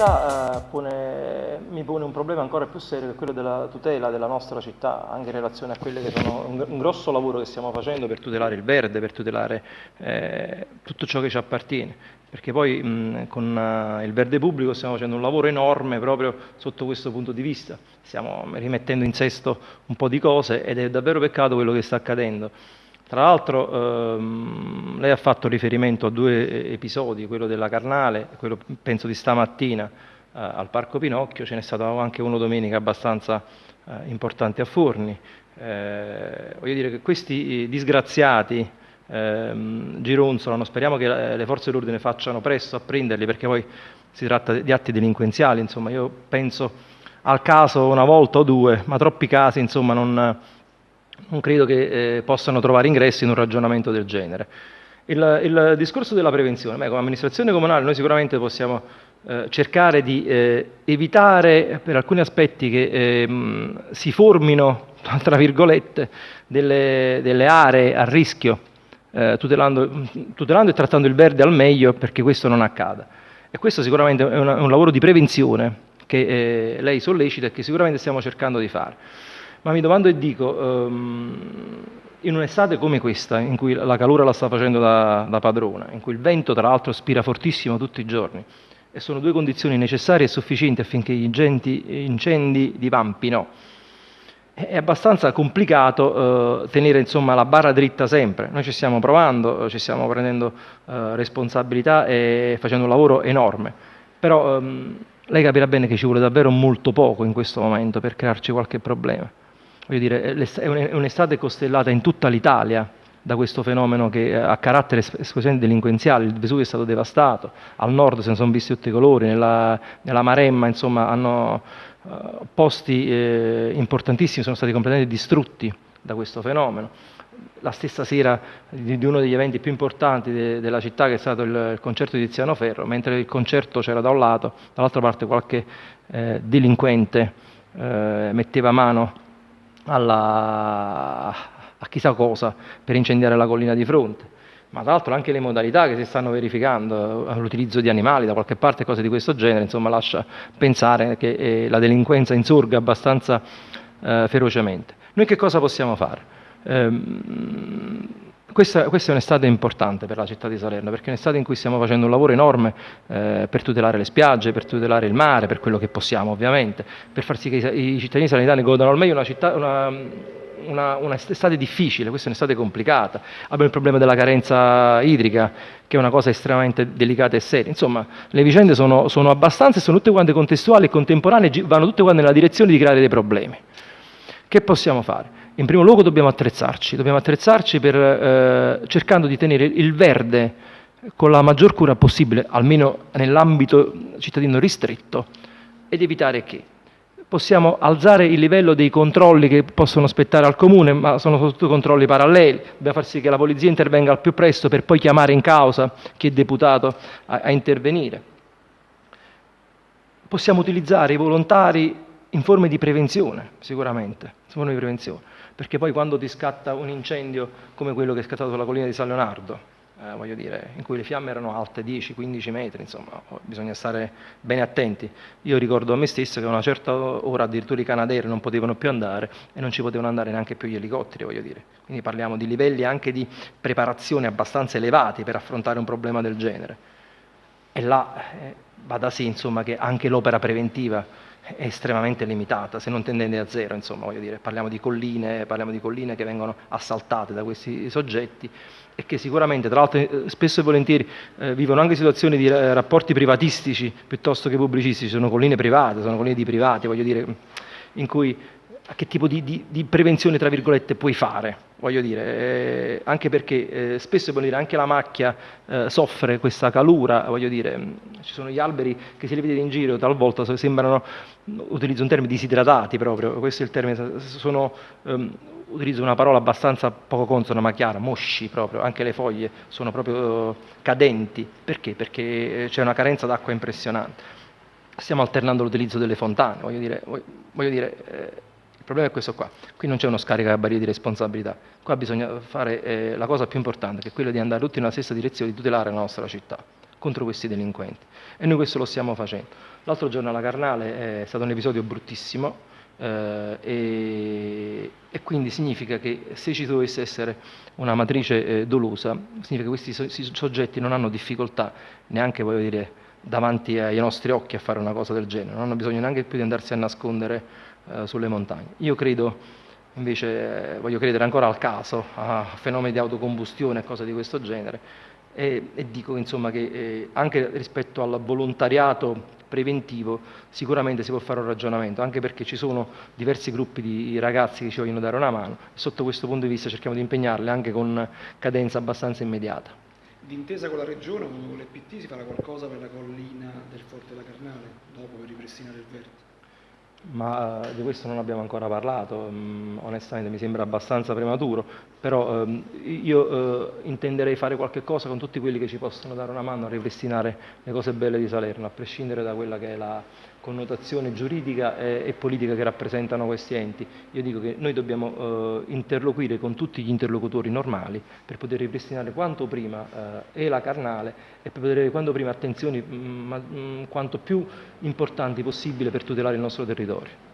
città eh, pone, mi pone un problema ancora più serio che è quello della tutela della nostra città, anche in relazione a quello che sono un, un grosso lavoro che stiamo facendo per tutelare il verde, per tutelare eh, tutto ciò che ci appartiene. Perché poi mh, con uh, il verde pubblico stiamo facendo un lavoro enorme proprio sotto questo punto di vista. Stiamo rimettendo in sesto un po' di cose ed è davvero peccato quello che sta accadendo. Tra l'altro ehm, lei ha fatto riferimento a due episodi, quello della Carnale, quello penso di stamattina eh, al Parco Pinocchio, ce n'è stato anche uno domenica abbastanza eh, importante a Forni. Eh, voglio dire che questi disgraziati ehm, gironzolano, speriamo che le forze dell'ordine facciano presto a prenderli perché poi si tratta di atti delinquenziali, insomma io penso al caso una volta o due, ma troppi casi insomma non non credo che eh, possano trovare ingresso in un ragionamento del genere. Il, il discorso della prevenzione, beh, come amministrazione comunale noi sicuramente possiamo eh, cercare di eh, evitare per alcuni aspetti che ehm, si formino, tra virgolette, delle, delle aree a rischio, eh, tutelando, tutelando, e trattando il verde al meglio perché questo non accada. E questo sicuramente è, una, è un lavoro di prevenzione che eh, lei sollecita e che sicuramente stiamo cercando di fare. Ma mi domando e dico, um, in un'estate come questa, in cui la calura la sta facendo da, da padrona, in cui il vento tra l'altro spira fortissimo tutti i giorni, e sono due condizioni necessarie e sufficienti affinché gli incendi, divampino, è abbastanza complicato eh, tenere insomma, la barra dritta sempre. Noi ci stiamo provando, ci stiamo prendendo eh, responsabilità e facendo un lavoro enorme, però ehm, lei capirà bene che ci vuole davvero molto poco in questo momento per crearci qualche problema voglio dire, è un'estate costellata in tutta l'Italia da questo fenomeno che ha carattere esclusivamente delinquenziale, il Vesuvio è stato devastato, al nord se ne sono visti tutti i colori, nella, nella Maremma insomma, hanno, uh, posti eh, importantissimi sono stati completamente distrutti da questo fenomeno. La stessa sera di, di uno degli eventi più importanti de, della città che è stato il, il, concerto di Tiziano Ferro, mentre il concerto c'era da un lato, dall'altra parte qualche eh, delinquente eh, metteva mano alla, a chissà cosa per incendiare la collina di fronte. Ma tra l'altro anche le modalità che si stanno verificando, l'utilizzo di animali da qualche parte, cose di questo genere, insomma lascia pensare che eh, la delinquenza insorga abbastanza eh, ferocemente. Noi che cosa possiamo fare? Ehm, questa, questa, è un'estate importante per la città di Salerno, perché è un'estate in cui stiamo facendo un lavoro enorme eh, per tutelare le spiagge, per tutelare il mare, per quello che possiamo ovviamente, per far sì che i, i cittadini salernitani godano al meglio una, città, una, una, una estate difficile, questa è un'estate complicata. Abbiamo il problema della carenza idrica, che è una cosa estremamente delicata e seria. Insomma, le vicende sono, sono abbastanza, sono tutte quante contestuali e contemporanee, vanno tutte quante nella direzione di creare dei problemi. Che possiamo fare? In primo luogo dobbiamo attrezzarci, dobbiamo attrezzarci per, eh, cercando di tenere il verde con la maggior cura possibile, almeno nell'ambito cittadino ristretto, ed evitare che possiamo alzare il livello dei controlli che possono spettare al comune, ma sono soprattutto controlli paralleli, dobbiamo far sì che la polizia intervenga al più presto per poi chiamare in causa chi è deputato a, a intervenire. Possiamo utilizzare i volontari in forme di prevenzione, sicuramente, di prevenzione perché poi quando ti scatta un incendio come quello che è scattato sulla collina di San Leonardo, eh, voglio dire, in cui le fiamme erano alte 10-15 metri, insomma, bisogna stare bene attenti. Io ricordo a me stesso che a una certa ora addirittura i canadair non potevano più andare e non ci potevano andare neanche più gli elicotteri, voglio dire. Quindi parliamo di livelli anche di preparazione abbastanza elevati per affrontare un problema del genere. E là eh, va da sé, insomma, che anche l'opera preventiva è estremamente limitata, se non tendente a zero, insomma, voglio dire, parliamo di colline, parliamo di colline che vengono assaltate da questi soggetti e che sicuramente, tra l'altro, eh, spesso e volentieri eh, vivono anche situazioni di eh, rapporti privatistici piuttosto che pubblicistici, sono colline private, sono colline di privati, voglio dire, in cui che tipo di, di, di prevenzione, tra virgolette, puoi fare? voglio dire, eh, anche perché eh, spesso dire, anche la macchia eh, soffre questa calura, voglio dire, mm, ci sono gli alberi che se li vedete in giro talvolta sembrano, utilizzo un termine, disidratati proprio, questo è il termine, sono, um, utilizzo una parola abbastanza poco consona ma chiara, mosci proprio, anche le foglie sono proprio cadenti, perché? Perché c'è una carenza d'acqua impressionante. Stiamo alternando l'utilizzo delle fontane, voglio dire, voglio dire eh, problema è questo qua, qui non c'è uno scaricabarile di responsabilità, qua bisogna fare eh, la cosa più importante, che è quella di andare tutti nella stessa direzione, di tutelare la nostra città. contro questi delinquenti. E noi questo lo stiamo facendo. L'altro giorno alla Carnale è stato un episodio bruttissimo, eh, e, e, quindi significa che se ci dovesse essere una matrice eh, dolosa, significa che questi so, soggetti non hanno difficoltà neanche, voglio dire, davanti ai nostri occhi a fare una cosa del genere, non hanno bisogno neanche più di andarsi a nascondere eh, sulle montagne. Io credo, invece, voglio credere ancora al caso, a fenomeni di autocombustione e cose di questo genere, e, e dico insomma che eh, anche rispetto al volontariato preventivo sicuramente si può fare un ragionamento, anche perché ci sono diversi gruppi di ragazzi che ci vogliono dare una mano sotto questo punto di vista cerchiamo di impegnarli anche con cadenza abbastanza immediata. D'intesa con la Regione, con le PT, si farà qualcosa per la collina del Forte della Carnale, dopo per ripristinare il verde? Ma uh, di questo non abbiamo ancora parlato, um, onestamente mi sembra abbastanza prematuro, però um, io uh, intenderei fare qualche cosa con tutti quelli che ci possono dare una mano a ripristinare le cose belle di Salerno, a prescindere da quella che è la connotazione giuridica e, politica che rappresentano questi enti. Io dico che noi dobbiamo uh, interloquire con tutti gli interlocutori normali per poter ripristinare quanto prima e la carnale e per poter avere quanto prima attenzioni mm, mm, quanto più importanti possibile per tutelare il nostro territorio. servidores.